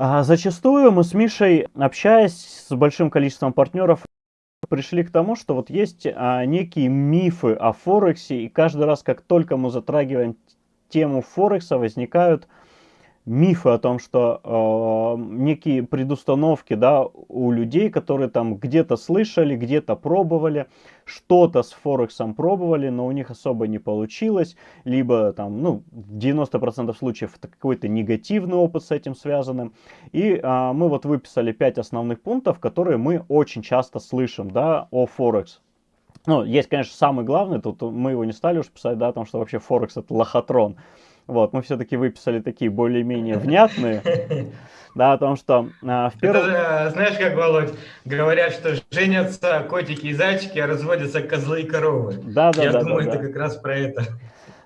А, зачастую мы с Мишей, общаясь с большим количеством партнеров, пришли к тому, что вот есть а, некие мифы о Форексе, и каждый раз, как только мы затрагиваем тему Форекса, возникают мифы о том, что э, некие предустановки да, у людей, которые там где-то слышали, где-то пробовали, что-то с Форексом пробовали, но у них особо не получилось, либо там, ну, в 90% случаев какой-то негативный опыт с этим связанным. И э, мы вот выписали 5 основных пунктов, которые мы очень часто слышим да, о Форекс. Ну, есть, конечно, самый главный, тут мы его не стали уж писать, да, о том, что вообще Форекс это лохотрон. Вот, мы все-таки выписали такие более-менее внятные. Да, о том, что а, в первом... Это, знаешь, как, Володь, говорят, что женятся котики и зайчики, а разводятся козлы и коровы. Да, да, Я да. думаю, да, это да. как раз про это.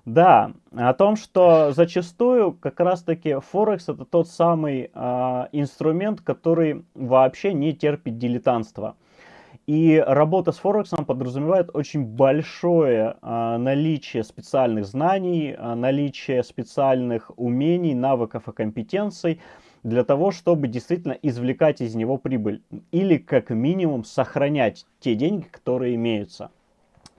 Да, о том, что зачастую как раз-таки Форекс это тот самый э, инструмент, который вообще не терпит дилетантства. И работа с Форексом подразумевает очень большое а, наличие специальных знаний, а, наличие специальных умений, навыков и компетенций для того, чтобы действительно извлекать из него прибыль. Или как минимум сохранять те деньги, которые имеются.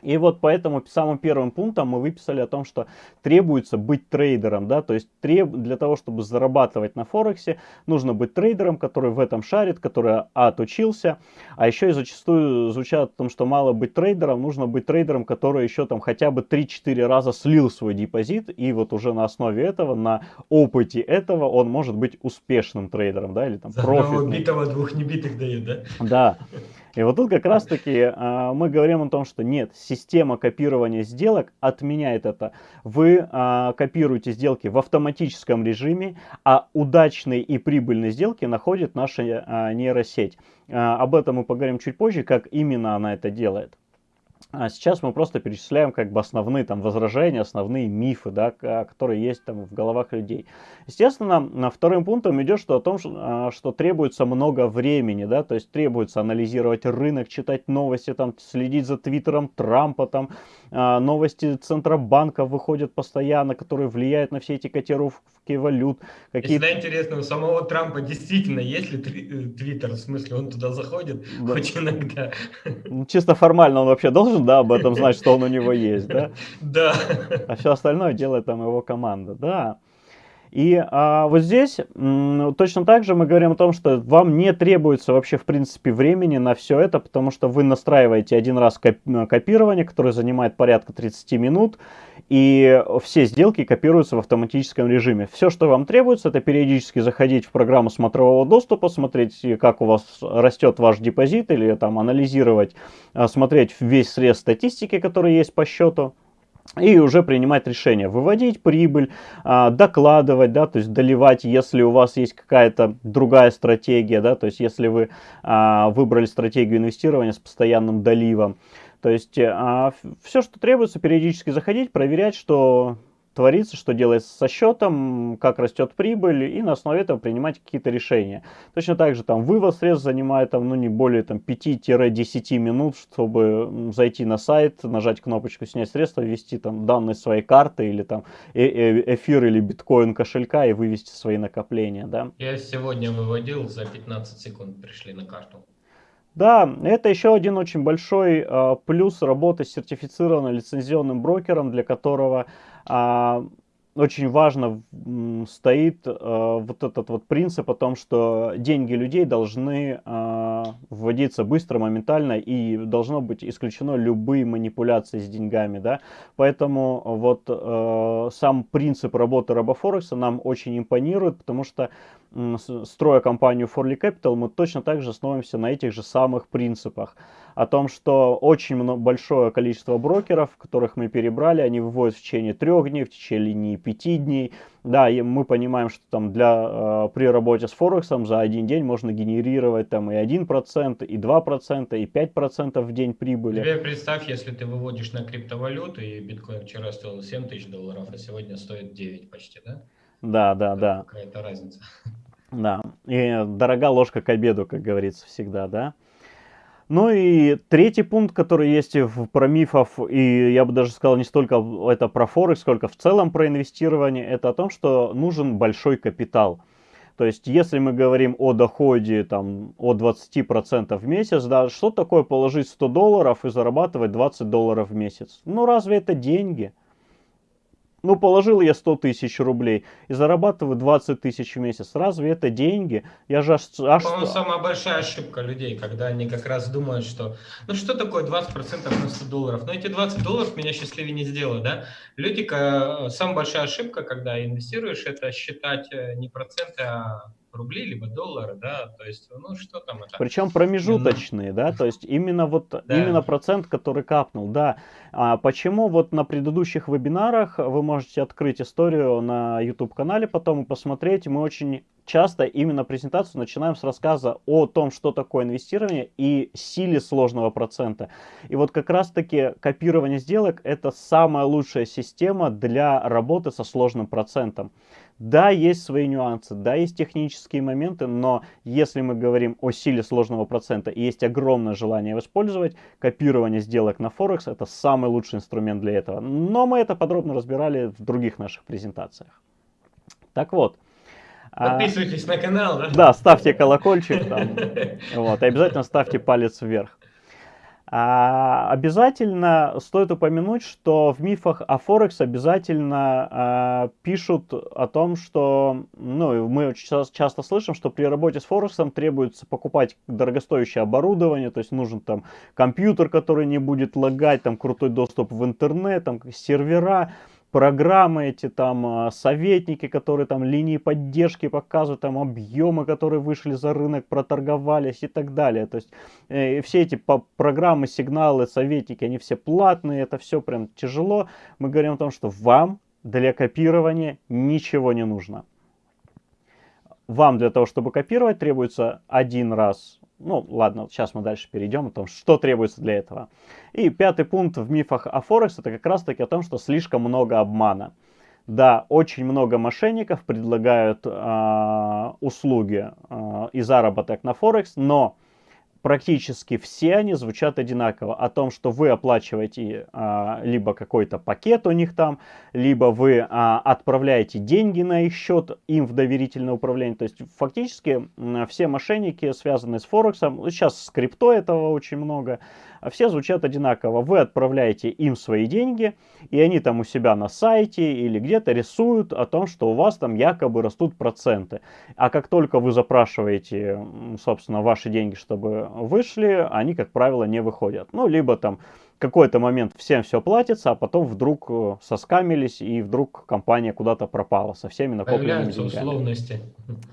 И вот поэтому самым первым пунктом мы выписали о том, что требуется быть трейдером, да, то есть треб... для того, чтобы зарабатывать на Форексе, нужно быть трейдером, который в этом шарит, который отучился, а еще и зачастую звучат о том, что мало быть трейдером, нужно быть трейдером, который еще там хотя бы 3-4 раза слил свой депозит, и вот уже на основе этого, на опыте этого он может быть успешным трейдером, да, или там За профитным. битого двух небитых дает, да? Да. И вот тут как раз таки э, мы говорим о том, что нет, система копирования сделок отменяет это. Вы э, копируете сделки в автоматическом режиме, а удачные и прибыльные сделки находит наша э, нейросеть. Э, об этом мы поговорим чуть позже, как именно она это делает. А сейчас мы просто перечисляем как бы основные там возражения, основные мифы, да, которые есть там в головах людей. Естественно, вторым пунктом идет что о том, что, а, что требуется много времени, да, то есть требуется анализировать рынок, читать новости, там, следить за твиттером Трампа, там, а, новости Центробанка выходят постоянно, которые влияют на все эти котировки валют. Какие... Всегда интересно, у самого Трампа действительно есть ли э, твиттер, в смысле он туда заходит да. хоть иногда? Чисто формально он вообще должен да, об этом знать, что он у него есть, да? Да. А все остальное делает там его команда, да. И а, вот здесь точно так же мы говорим о том, что вам не требуется вообще в принципе времени на все это, потому что вы настраиваете один раз копирование, которое занимает порядка 30 минут, и все сделки копируются в автоматическом режиме. Все, что вам требуется, это периодически заходить в программу смотрового доступа, смотреть, как у вас растет ваш депозит, или там анализировать, а, смотреть весь срез статистики, который есть по счету и уже принимать решение, выводить прибыль, а, докладывать, да, то есть доливать, если у вас есть какая-то другая стратегия, да, то есть если вы а, выбрали стратегию инвестирования с постоянным доливом. То есть а, все, что требуется, периодически заходить, проверять, что творится, что делается со счетом, как растет прибыль, и на основе этого принимать какие-то решения. Точно так же там вывод средств занимает там, ну, не более там, 5-10 минут, чтобы зайти на сайт, нажать кнопочку «Снять средства», ввести там данные своей карты или там э -э эфир или биткоин кошелька и вывести свои накопления. Да? Я сегодня выводил, за 15 секунд пришли на карту. Да, это еще один очень большой э, плюс работы с сертифицированным лицензионным брокером, для которого э, очень важно стоит э, вот этот вот принцип о том, что деньги людей должны э, вводиться быстро, моментально и должно быть исключено любые манипуляции с деньгами, да. Поэтому вот э, сам принцип работы Робофорекса нам очень импонирует, потому что строя компанию Forly Capital, мы точно так же основываемся на этих же самых принципах. О том, что очень большое количество брокеров, которых мы перебрали, они выводят в течение трех дней, в течение пяти дней. Да, и мы понимаем, что там для, э, при работе с Форексом за один день можно генерировать там и 1%, и 2%, и 5% в день прибыли. Тебе представь, если ты выводишь на криптовалюту, и биткоин вчера стоил 7 тысяч долларов, а сегодня стоит 9 почти, да? Да, да, да. Какая-то разница. Да, и дорога ложка к обеду, как говорится всегда, да. Ну и третий пункт, который есть в, про мифов, и я бы даже сказал не столько это про Форекс, сколько в целом про инвестирование, это о том, что нужен большой капитал. То есть, если мы говорим о доходе там, о 20% в месяц, да, что такое положить 100 долларов и зарабатывать 20 долларов в месяц? Ну, разве это деньги? Ну, положил я 100 тысяч рублей и зарабатываю 20 тысяч в месяц. Разве это деньги? Я же аж... аж... По-моему, самая большая ошибка людей, когда они как раз думают, что... Ну, что такое 20% на 100 долларов? Ну, эти 20 долларов меня счастливее не сделают, да? Люди, самая большая ошибка, когда инвестируешь, это считать э, не проценты, а рубли, либо доллары, да, то есть, ну, что там это? Причем промежуточные, mm. да, то есть именно вот, да. именно процент, который капнул, да. А почему вот на предыдущих вебинарах вы можете открыть историю на YouTube-канале потом и посмотреть, мы очень часто именно презентацию начинаем с рассказа о том, что такое инвестирование и силе сложного процента. И вот как раз-таки копирование сделок это самая лучшая система для работы со сложным процентом. Да, есть свои нюансы, да, есть технические моменты, но если мы говорим о силе сложного процента и есть огромное желание его использовать, копирование сделок на Форекс это самый лучший инструмент для этого. Но мы это подробно разбирали в других наших презентациях. Так вот. А, Подписывайтесь а, на канал, да? Да, ставьте колокольчик там. Вот, и обязательно ставьте палец вверх. А, обязательно стоит упомянуть, что в мифах о Форекс обязательно а, пишут о том, что ну, мы очень часто слышим, что при работе с Форексом требуется покупать дорогостоящее оборудование, то есть нужен там компьютер, который не будет лагать, там крутой доступ в интернет, там сервера программы эти там а, советники, которые там линии поддержки показывают, там объемы, которые вышли за рынок, проторговались и так далее. То есть э, все эти программы, сигналы, советники, они все платные, это все прям тяжело. Мы говорим о том, что вам для копирования ничего не нужно. Вам для того, чтобы копировать, требуется один раз ну, ладно, сейчас мы дальше перейдем о том, что требуется для этого. И пятый пункт в мифах о Форекс, это как раз таки о том, что слишком много обмана. Да, очень много мошенников предлагают э, услуги э, и заработок на Форекс, но практически все они звучат одинаково. О том, что вы оплачиваете а, либо какой-то пакет у них там, либо вы а, отправляете деньги на их счет им в доверительное управление. То есть фактически все мошенники, связанные с Форексом, сейчас с крипто этого очень много, все звучат одинаково. Вы отправляете им свои деньги, и они там у себя на сайте или где-то рисуют о том, что у вас там якобы растут проценты. А как только вы запрашиваете, собственно, ваши деньги, чтобы вышли, они, как правило, не выходят. Ну, либо там какой-то момент всем все платится, а потом вдруг э, соскамились, и вдруг компания куда-то пропала со всеми накопленными Появляются деньгами. условности.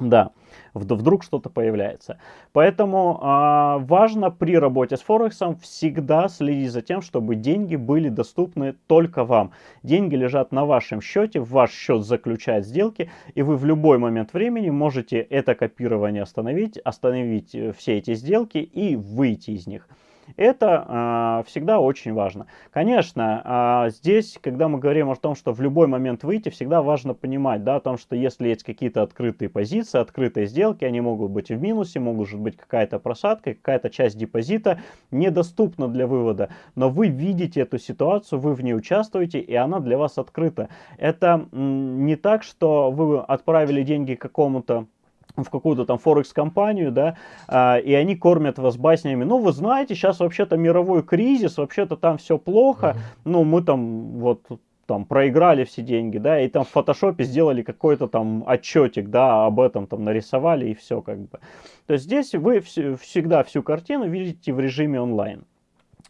Да, вдруг что-то появляется. Поэтому а, важно при работе с Форексом всегда следить за тем, чтобы деньги были доступны только вам. Деньги лежат на вашем счете, ваш счет заключают сделки, и вы в любой момент времени можете это копирование остановить, остановить э, все эти сделки и выйти из них. Это э, всегда очень важно. Конечно, э, здесь, когда мы говорим о том, что в любой момент выйти, всегда важно понимать, да, о том, что если есть какие-то открытые позиции, открытые сделки, они могут быть в минусе, может быть какая-то просадка, какая-то часть депозита недоступна для вывода, но вы видите эту ситуацию, вы в ней участвуете, и она для вас открыта. Это не так, что вы отправили деньги какому-то в какую-то там Форекс-компанию, да, а, и они кормят вас баснями. Ну, вы знаете, сейчас вообще-то мировой кризис, вообще-то там все плохо, ну, мы там вот там проиграли все деньги, да, и там в фотошопе сделали какой-то там отчетик, да, об этом там нарисовали и все как бы. То есть здесь вы вс- всегда всю картину видите в режиме онлайн.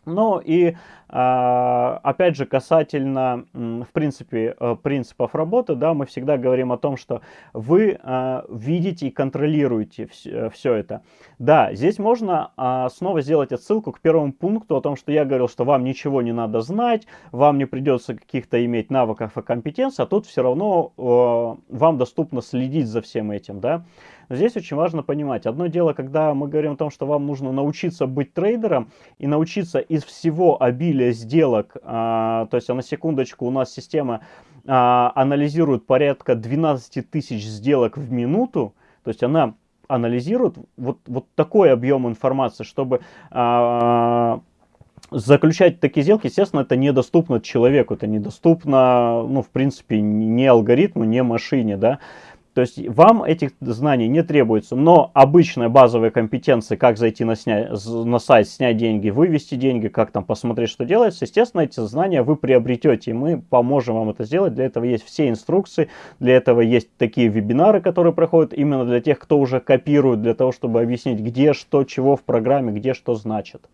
Ну и опять же касательно в принципе э, принципов работы, да, мы всегда говорим о том, что вы а, видите и контролируете все это. Да, здесь можно а, снова сделать отсылку к первому пункту о том, что я говорил, что вам ничего не надо знать, вам не придется каких-то иметь навыков и компетенций, а тут все равно вам доступно следить за всем этим, да. Здесь очень важно понимать, одно дело, когда мы говорим о том, что вам нужно научиться быть трейдером и научиться из всего обилия сделок, а, то есть, а на секундочку, у нас система а, анализирует порядка 12 тысяч сделок в минуту, то есть она анализирует вот, вот такой объем информации, чтобы заключать такие сделки, естественно, это недоступно человеку, это недоступно, ну, в принципе, не алгоритму, не машине, да, То есть вам этих знаний не требуется, но обычные базовые компетенции, как зайти на, сня... на сайт, снять деньги, вывести деньги, как там посмотреть, что делается, естественно, эти знания вы приобретете, и мы поможем вам это сделать. Для этого есть все инструкции, для этого есть такие вебинары, которые проходят именно для тех, кто уже копирует, для того, чтобы объяснить, где, что, чего в программе, где что значит.